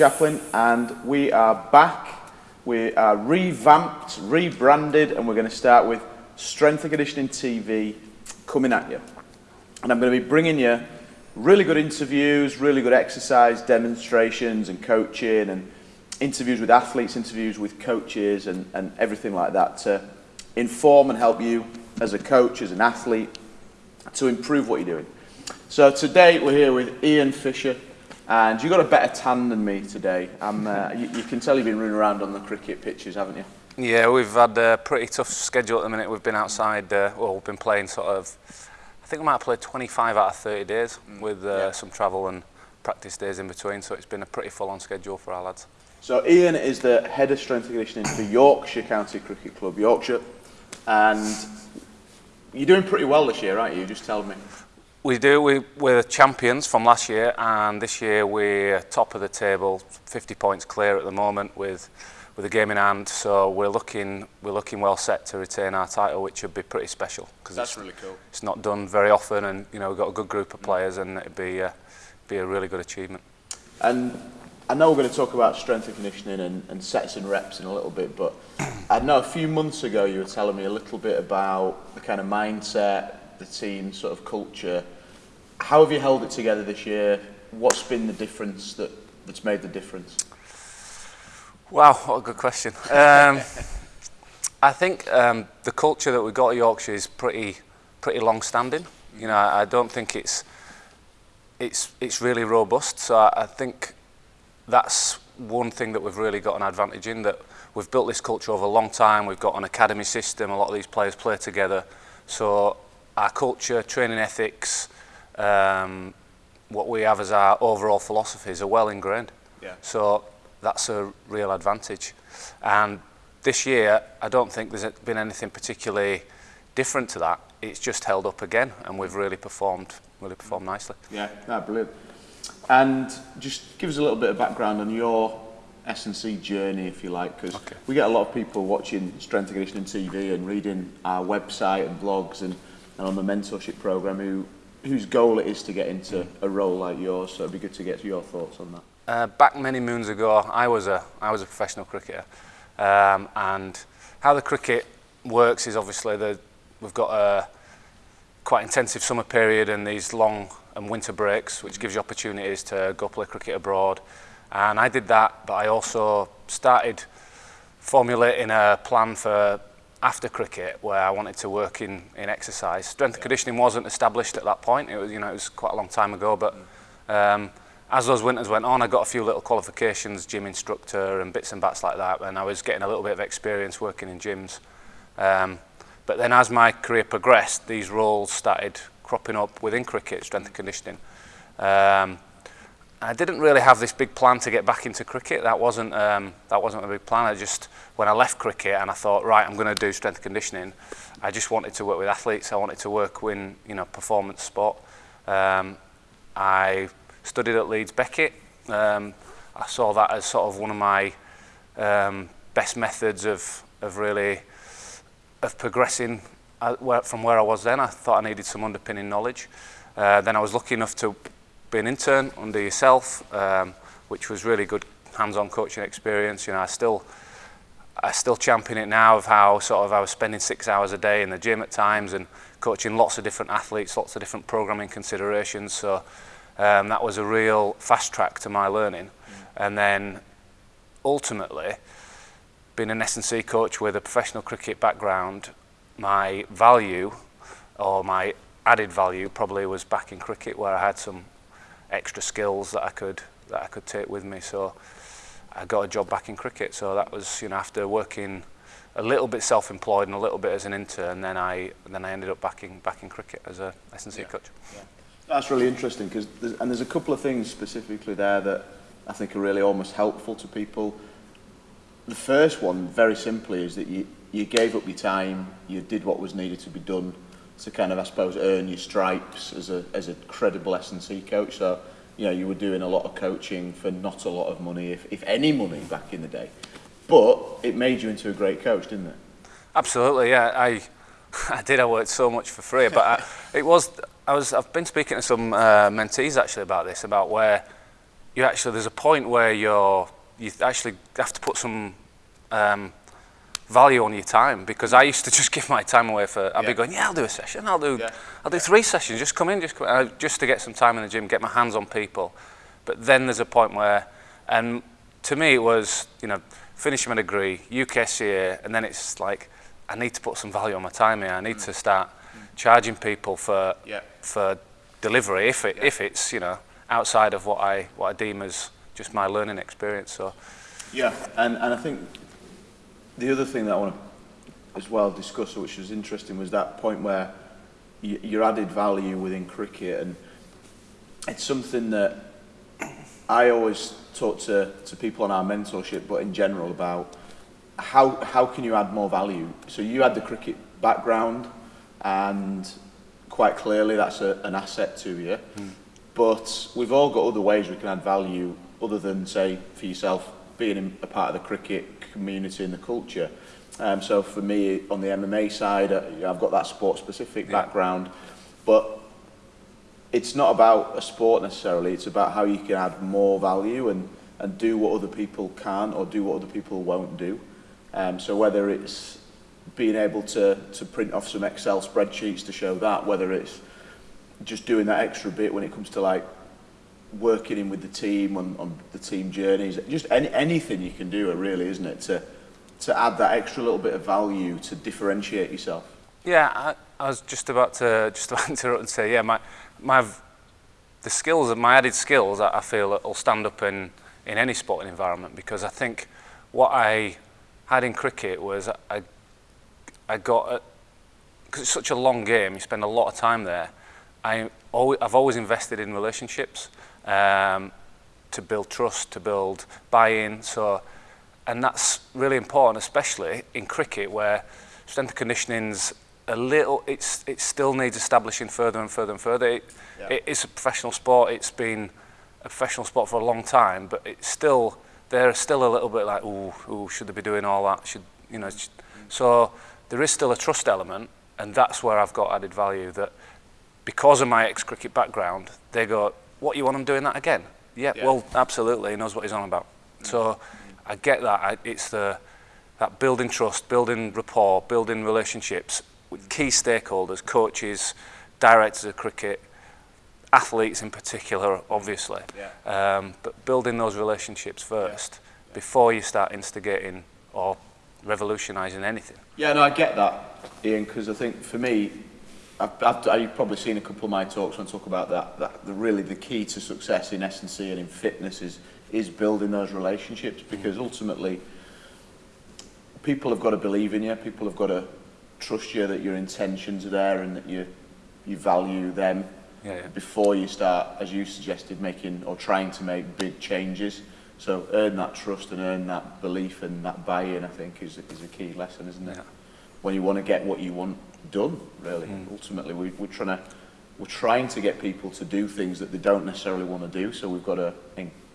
Chaplin, and we are back. We are revamped, rebranded, and we're going to start with Strength and Conditioning TV coming at you. And I'm going to be bringing you really good interviews, really good exercise demonstrations and coaching, and interviews with athletes, interviews with coaches, and, and everything like that to inform and help you as a coach, as an athlete, to improve what you're doing. So today we're here with Ian Fisher, and you've got a better tan than me today. Uh, you, you, can tell you've been running around on the cricket pitches, haven't you? Yeah, we've had a pretty tough schedule at the minute. We've been outside, uh, well, we've been playing sort of, I think we might have played 25 out of 30 days mm. with uh, yeah. some travel and practice days in between. So it's been a pretty full-on schedule for our lads. So Ian is the head of strength and conditioning for Yorkshire County Cricket Club, Yorkshire, and you're doing pretty well this year, aren't you? Just tell me. We do. We, we're champions from last year, and this year we're top of the table, 50 points clear at the moment with with a game in hand. So we're looking we're looking well set to retain our title, which would be pretty special because that's it's, really cool. It's not done very often, and you know we've got a good group of players, and it'd be uh, be a really good achievement. And I know we're going to talk about strength and conditioning and, and sets and reps in a little bit, but I know a few months ago you were telling me a little bit about the kind of mindset the team sort of culture. How have you held it together this year? What's been the difference that, that's made the difference? Wow, what a good question. Um, I think um, the culture that we've got at Yorkshire is pretty, pretty long-standing. You know, I, I don't think it's, it's, it's really robust. So I, I think that's one thing that we've really got an advantage in, that we've built this culture over a long time. We've got an academy system. A lot of these players play together. So our culture, training ethics, um, what we have as our overall philosophies are well ingrained. Yeah. So that's a real advantage. And this year, I don't think there's been anything particularly different to that. It's just held up again, and we've really performed, really performed nicely. Yeah, no, brilliant. And just give us a little bit of background on your S&C journey, if you like, because okay. we get a lot of people watching Strength and Conditioning TV and reading our website and blogs and, and on the mentorship program who whose goal it is to get into a role like yours. So it'd be good to get your thoughts on that. Uh, back many moons ago, I was a I was a professional cricketer, um, and how the cricket works is obviously that we've got a quite intensive summer period and these long and winter breaks, which gives you opportunities to go play cricket abroad. And I did that, but I also started formulating a plan for after cricket where I wanted to work in, in exercise. Strength and conditioning wasn't established at that point. It was, you know, it was quite a long time ago, but um, as those winters went on, I got a few little qualifications, gym instructor and bits and bats like that, and I was getting a little bit of experience working in gyms. Um, but then as my career progressed, these roles started cropping up within cricket, strength and conditioning. Um, I didn't really have this big plan to get back into cricket. That wasn't um, that wasn't a big plan. I just when I left cricket and I thought, right, I'm going to do strength conditioning. I just wanted to work with athletes. I wanted to work in you know performance sport. Um, I studied at Leeds Beckett. Um, I saw that as sort of one of my um, best methods of of really of progressing uh, from where I was then. I thought I needed some underpinning knowledge. Uh, then I was lucky enough to be an intern under yourself, um, which was really good hands-on coaching experience. You know, I still, I still champion it now of how sort of I was spending six hours a day in the gym at times and coaching lots of different athletes, lots of different programming considerations. So um, that was a real fast track to my learning. Mm. And then ultimately, being an S&C coach with a professional cricket background, my value or my added value probably was back in cricket where I had some extra skills that I could that I could take with me. So I got a job back in cricket. So that was you know after working a little bit self-employed and a little bit as an intern, then I then I ended up back in back in cricket as a SNC yeah. coach. Yeah. That's really interesting because and there's a couple of things specifically there that I think are really almost helpful to people. The first one, very simply, is that you you gave up your time, you did what was needed to be done, to kind of, I suppose, earn your stripes as a, as a credible S&C coach. So, you know, you were doing a lot of coaching for not a lot of money, if, if any money back in the day. But it made you into a great coach, didn't it? Absolutely, yeah. I, I did. I worked so much for free, but I, it was. I was. I've been speaking to some uh, mentees actually about this, about where you actually there's a point where you're you actually have to put some um, value on your time because I used to just give my time away for I'd Yeah. be going yeah I'll do a session I'll do Yeah. I'll do three sessions just come in just come, uh, just to get some time in the gym get my hands on people but then there's a point where and to me it was you know finish my degree UKSCA and then it's like I need to put some value on my time here I need to start charging people for Yeah. for delivery if it if it's you know outside of what I what I deem as just my learning experience so Yeah, and, and I think the other thing that I want to as well discuss, which was interesting, was that point where you, your added value within cricket, and it's something that I always talk to, to people on our mentorship, but in general about how how can you add more value? So you had the cricket background, and quite clearly that's a, an asset to you. Hmm. But we've all got other ways we can add value other than say for yourself being a part of the cricket community and the culture. Um, so for me on the MMA side, uh, I've got that sport specific Yeah. background, but it's not about a sport necessarily. It's about how you can add more value and, and do what other people can or do what other people won't do. Um, so whether it's being able to, to print off some Excel spreadsheets to show that, whether it's just doing that extra bit when it comes to like working in with the team on, on the team journeys, just any, anything you can do, really, isn't it, to, to add that extra little bit of value to differentiate yourself. Yeah, I, I was just about to just about to interrupt and say, yeah, my my the skills of my added skills, I, I feel will stand up in in any sporting environment because I think what I had in cricket was I I got because it's such a long game, you spend a lot of time there. I always, I've always invested in relationships um, to build trust, to build buy-in. So, and that's really important, especially in cricket where strength and conditioning's a little. It's it still needs establishing further and further and further. It, Yeah. it's a professional sport. It's been a professional sport for a long time, but it's still they're still a little bit like, ooh, ooh, should they be doing all that? Should you know? sh- So there is still a trust element, and that's where I've got added value. That because of my ex-cricket background, they go, what you want him doing that again? Yeah, Yeah. well, absolutely. He knows what he's on about. So I get that. I, it's the that building trust, building rapport, building relationships with key stakeholders, coaches, directors of cricket, athletes in particular, obviously. Yeah. Um, but building those relationships first before you start instigating or revolutionising anything. Yeah, no, I get that, Ian, because I think for me, I've, I've, I've probably seen a couple of my talks when I talk about that, that the, really the key to success in S&C and in fitness is, is building those relationships because mm-hmm. ultimately people have got to believe in you, people have got to trust you that your intentions are there and that you, you value them Yeah, yeah. before you start, as you suggested, making or trying to make big changes. So earn that trust and earn that belief and that buy-in, I think, is, is a key lesson, isn't it? Yeah. When you want to get what you want done, really. Mm. Ultimately, we, we're trying to we're trying to get people to do things that they don't necessarily want to do, so we've got to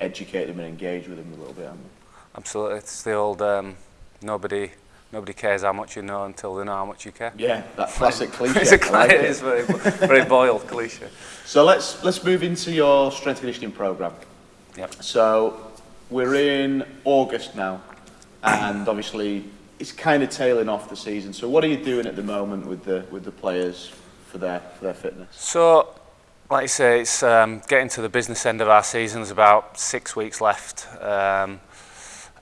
educate them and engage with them a little bit, haven't we? Absolutely. It's the old um, nobody nobody cares how much you know until they know how much you care. Yeah, that classic cliche. it's a like it. it is very, very boiled cliche. So let's let's move into your strength conditioning program. Yep. So we're in August now, and obviously it's kind of tailing off the season. So what are you doing at the moment with the with the players for their for their fitness? So, like you say, it's um, getting to the business end of our season. There's about six weeks left. Um,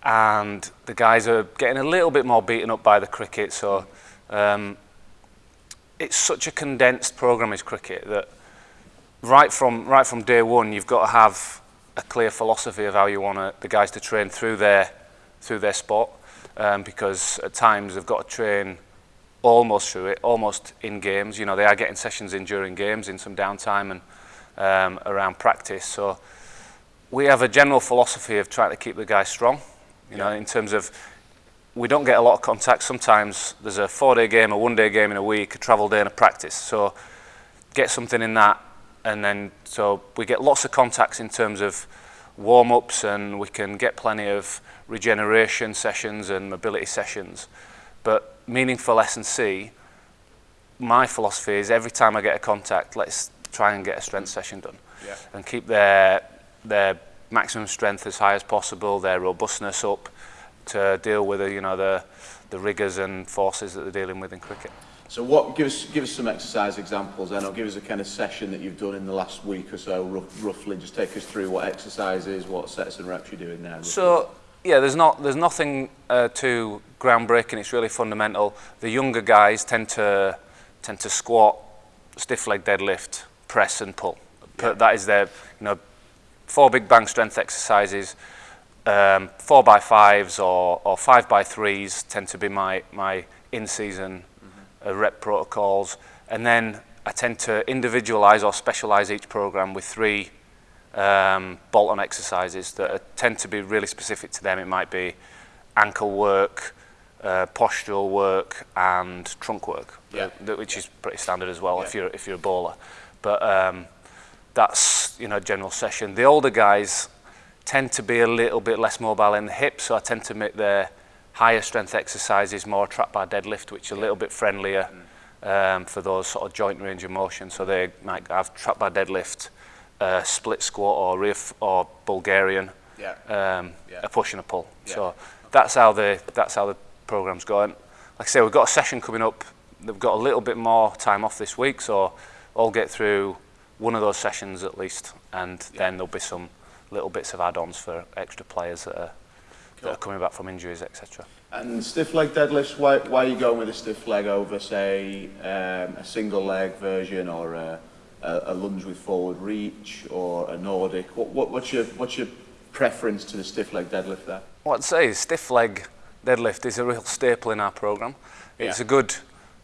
and the guys are getting a little bit more beaten up by the cricket. So, um, it's such a condensed program is cricket that right from right from day one, you've got to have a clear philosophy of how you want the guys to train through their through their sport. Um, because at times they've got to train almost through it, almost in games. You know, they are getting sessions in during games, in some downtime and um, around practice. So we have a general philosophy of trying to keep the guys strong. You know, in terms of we don't get a lot of contact. Sometimes there's a four-day game, a one-day game in a week, a travel day and a practice. So get something in that, and then so we get lots of contacts in terms of warm-ups and we can get plenty of regeneration sessions and mobility sessions. But meaningful S&C, my philosophy is every time I get a contact, let's try and get a strength session done yeah. and keep their, their maximum strength as high as possible, their robustness up to deal with the, you know, the, the rigours and forces that they're dealing with in cricket. So what, give us, give us some exercise examples then, or give us a kind of session that you've done in the last week or so, rough, roughly, just take us through what exercises, what sets and reps you're doing there. So, yeah, there's not there's nothing uh, too groundbreaking. It's really fundamental. The younger guys tend to tend to squat, stiff leg deadlift, press and pull. Yeah. That is their you know four big bang strength exercises. Um, four by fives or, or five by threes tend to be my my in season uh, rep protocols, and then I tend to individualize or specialize each program with three um, bolt-on exercises that are, tend to be really specific to them. It might be ankle work, uh, postural work, and trunk work, Yeah. uh, which is pretty standard as well if you're if you're a bowler. But um, that's you know general session. The older guys tend to be a little bit less mobile in the hips, so I tend to make their higher strength exercises more trap bar deadlift, which are a little bit friendlier um, for those sort of joint range of motion. So they might have trap bar deadlift, uh, split squat or riff or Bulgarian, Yeah. um, Yeah. a push and a pull. Yeah. So that's how the that's how the program's going. Like I say, we've got a session coming up. They've got a little bit more time off this week, so I'll get through one of those sessions at least, and then there'll be some little bits of add-ons for extra players that are, that are coming back from injuries, etc. And stiff leg deadlifts, why, why are you going with a stiff leg over, say, um, a single leg version or a, a, a lunge with forward reach or a Nordic? What, what, what's, your, what's your preference to the stiff leg deadlift there? What I'd say is stiff leg deadlift is a real staple in our program. It's Yeah. a good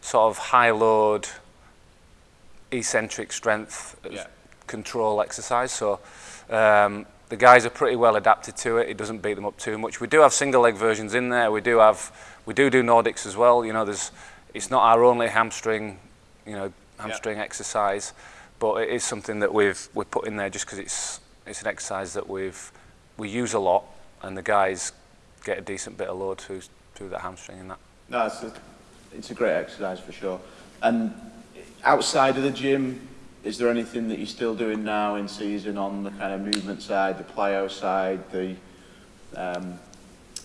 sort of high load, eccentric strength Yeah. control exercise. So um, The guys are pretty well adapted to it. It doesn't beat them up too much. We do have single leg versions in there. We do have, we do do Nordics as well. You know, there's, it's not our only hamstring, you know, hamstring yeah. exercise, but it is something that we've we put in there just because it's it's an exercise that we've we use a lot, and the guys get a decent bit of load through through the hamstring and that. No, it's a, it's a great exercise for sure. And outside of the gym, is there anything that you're still doing now in season on the kind of movement side, the plyo side, the um,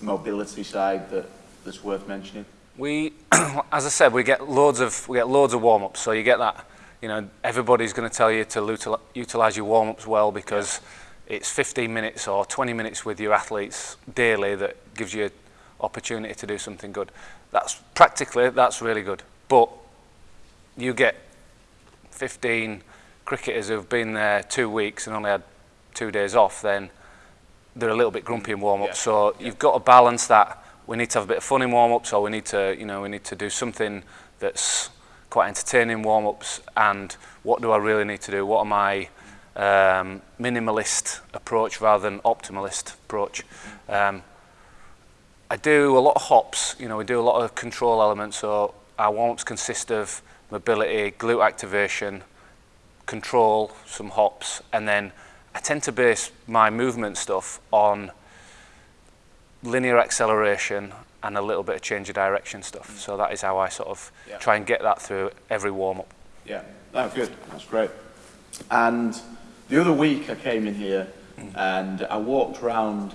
mobility side that, that's worth mentioning? We, as I said, we get loads of we get loads of warm ups. So you get that, you know, everybody's going to tell you to utilize your warm ups well because it's 15 minutes or 20 minutes with your athletes daily that gives you an opportunity to do something good. That's practically that's really good. But you get 15 cricketers who've been there two weeks and only had two days off, then they're a little bit grumpy in warm up. Yeah. So you've got to balance that. We need to have a bit of fun in warm ups, or we need to, you know, we need to do something that's quite entertaining in warm ups. And what do I really need to do? What am I? um, minimalist approach rather than optimalist approach? Um, I do a lot of hops. You know, we do a lot of control elements. So our warm ups consist of mobility, glute activation, control, some hops, and then I tend to base my movement stuff on linear acceleration and a little bit of change of direction stuff. So that is how I sort of Yeah. try and get that through every warm up. Yeah, that's good. That's great. And the other week I came in here mm. and I walked round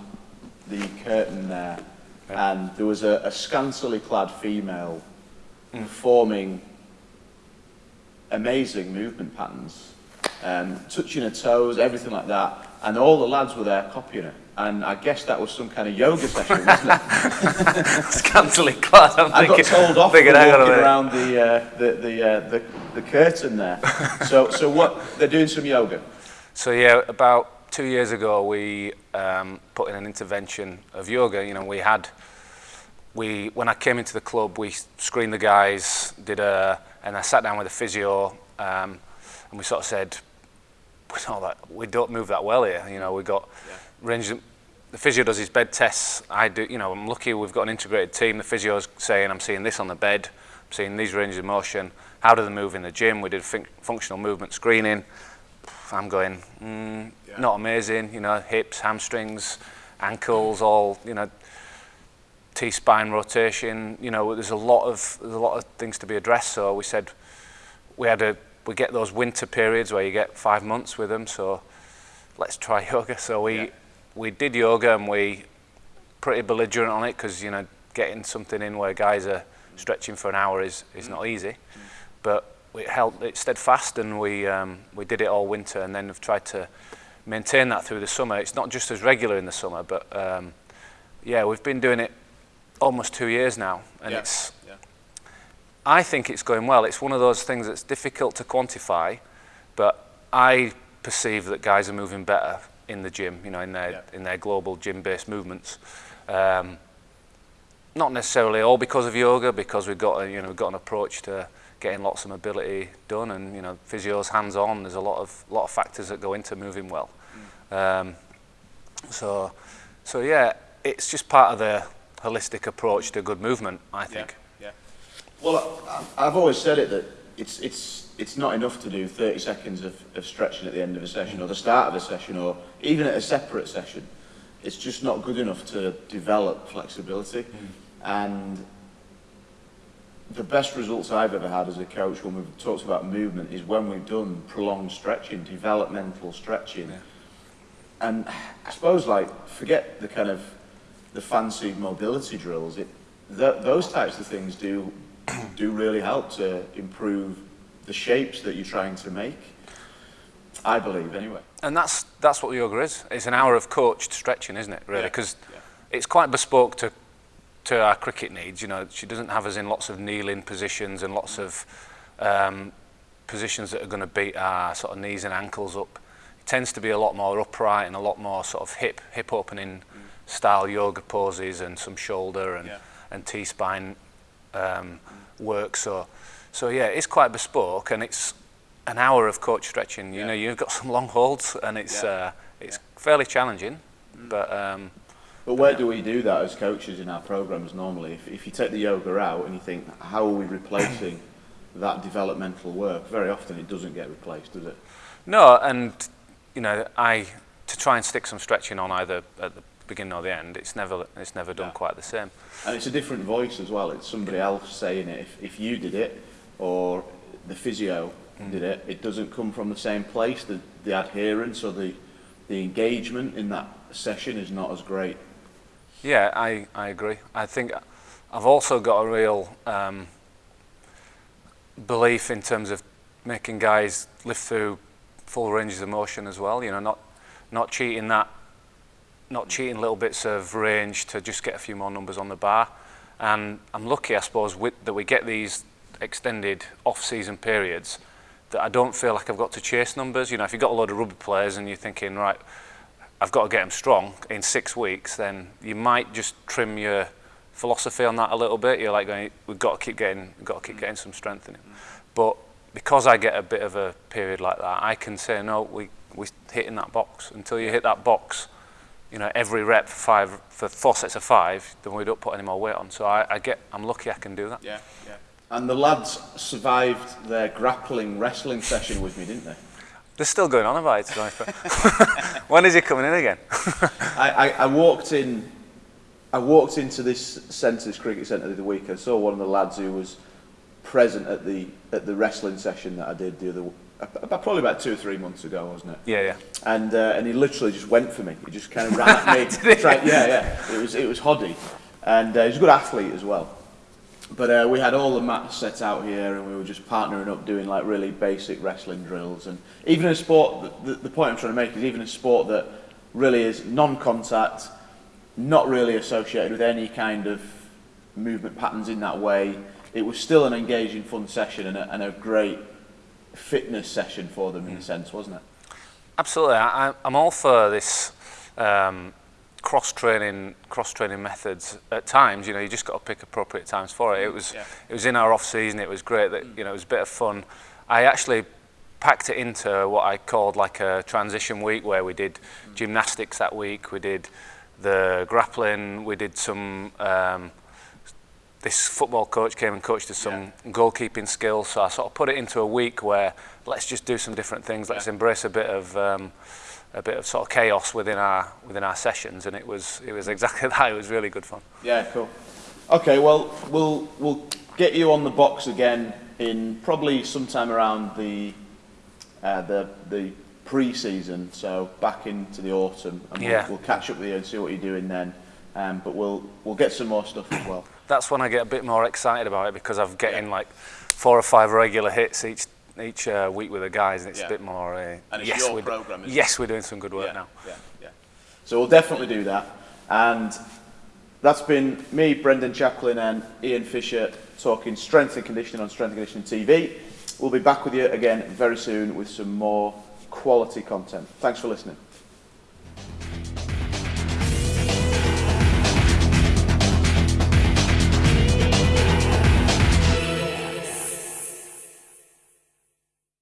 the curtain there Yeah. and there was a, a scantily clad female mm. performing amazing movement patterns, um, touching her toes, everything like that. And all the lads were there copying her. And I guess that was some kind of yoga session, wasn't it? it's cancelling class. I'm I thinking, got told off for walking around the, uh, the, the, uh, the, the curtain there. so, so what, they're doing some yoga? So yeah, about two years ago, we um, put in an intervention of yoga. You know, we had we when I came into the club, we screened the guys, did a, and I sat down with a physio, um, and we sort of said, we know that we don't move that well here. You know, we got range. The physio does his bed tests. I do. You know, I'm lucky we've got an integrated team. The physio's saying I'm seeing this on the bed, I'm seeing these ranges of motion. How do they move in the gym? We did fun- functional movement screening. I'm going, mm, Yeah. not amazing. You know, hips, hamstrings, ankles, all you know, T-spine rotation. You know, there's a lot of there's a lot of things to be addressed. So we said we had a we get those winter periods where you get five months with them. So let's try yoga. So we Yeah. we did yoga and we pretty belligerent on it because you know getting something in where guys are stretching for an hour is is not easy, but it held it steadfast and we um, we did it all winter and then have tried to maintain that through the summer. It's not just as regular in the summer, but um, yeah, we've been doing it almost two years now, and Yeah. it's Yeah. I think it's going well. It's one of those things that's difficult to quantify, but I perceive that guys are moving better in the gym, you know, in their Yeah. in their global gym-based movements. Um, not necessarily all because of yoga, because we've got a, you know we've got an approach to getting lots of mobility done, and you know physio's hands-on. There's a lot of lot of factors that go into moving well. Um, so, so yeah, it's just part of the holistic approach to good movement, I think. Yeah. Well, I, I've always said it that it's it's it's not enough to do 30 seconds of, of stretching at the end of a session or the start of a session or even at a separate session. It's just not good enough to develop flexibility. Hmm. And the best results I've ever had as a coach when we've talked about movement is when we've done prolonged stretching, developmental stretching. Yeah. And I suppose like forget the kind of the fancy mobility drills. It th- those types of things do do really help to improve the shapes that you're trying to make. I believe anyway. And that's that's what yoga is. It's an hour of coached stretching, isn't it? Really, because yeah. it's quite bespoke to to our cricket needs. You know, she doesn't have us in lots of kneeling positions and lots of um, positions that are going to beat our sort of knees and ankles up. It tends to be a lot more upright and a lot more sort of hip hip opening style yoga poses and some shoulder and Yeah. and T spine um, work. So so yeah, it's quite bespoke and it's an hour of coach stretching. You Yeah. know, you've got some long holds and it's Yeah. uh, it's fairly challenging, but um, But where do we do that as coaches in our programs normally? If, if you take the yoga out and you think, how are we replacing that developmental work? Very often it doesn't get replaced, does it? no, and you know, I to try and stick some stretching on either at the beginning or the end. It's never it's never done Yeah. quite the same. And it's a different voice as well. It's somebody else saying it. If, if you did it, or the physio did it, it doesn't come from the same place. The, the adherence or the, the engagement in that session is not as great. Yeah, I, I agree. I think I've also got a real um, belief in terms of making guys live through full ranges of motion as well. You know, not not cheating that, not cheating little bits of range to just get a few more numbers on the bar. And I'm lucky, I suppose, with, that we get these extended off-season periods that I don't feel like I've got to chase numbers. You know, if you've got a load of rugby players and you're thinking, right, I've got to get them strong in six weeks, then you might just trim your philosophy on that a little bit. You're like going, we've got to keep getting, we've got to keep getting some strength in it. Mm. But because I get a bit of a period like that, I can say, no, we we hit in that box. Until you hit that box, you know, every rep for five for four sets of five, then we don't put any more weight on. So I, I get, I'm lucky I can do that. Yeah, yeah. And the lads survived their grappling wrestling session with me, didn't they? They're still going on about it, to be honest. when is he coming in again? I, I, I walked in. I walked into this centre, this cricket centre, the other week. I saw one of the lads who was present at the at the wrestling session that I did the other probably about two or three months ago, wasn't it? yeah, yeah. And uh, and he literally just went for me. He just kind of ran at me. Tried, yeah, yeah. It was it was Hoddy, and uh, he's a good athlete as well. But uh, we had all the mats set out here, and we were just partnering up, doing like really basic wrestling drills. And even in a sport, the, the point I'm trying to make is even a sport that really is non-contact, not really associated with any kind of movement patterns in that way. It was still an engaging, fun session and a, and a great fitness session for them in a sense, wasn't it? Absolutely, I, I'm all for this um, cross training, cross training methods. At times, you know, you just got to pick appropriate times for it. It was, Yeah. it was in our off season. It was great. That you know, it was a bit of fun. I actually packed it into what I called like a transition week, where we did gymnastics that week. We did the grappling. We did some. Um, this football coach came and coached us some goalkeeping skills. So I sort of put it into a week where let's just do some different things. Let's Yeah. embrace a bit of um, a bit of sort of chaos within our within our sessions, and it was it was exactly that. It was really good fun. Yeah, cool. Okay, well, we'll we'll get you on the box again in probably sometime around the uh, the the pre-season, so back into the autumn, and Yeah. we'll, we'll catch up with you and see what you're doing then. Um, but we'll we'll get some more stuff as well. That's when I get a bit more excited about it because I'm getting like four or five regular hits each each uh, week with the guys, and it's Yeah. a bit more. Uh, And it's yes, your we're programme, isn't it? Yes, we're doing some good work yeah, now. Yeah, yeah. So we'll definitely do that. And that's been me, Brendan Chaplin, and Ian Fisher talking strength and conditioning on Strength and Conditioning TV. We'll be back with you again very soon with some more quality content. Thanks for listening.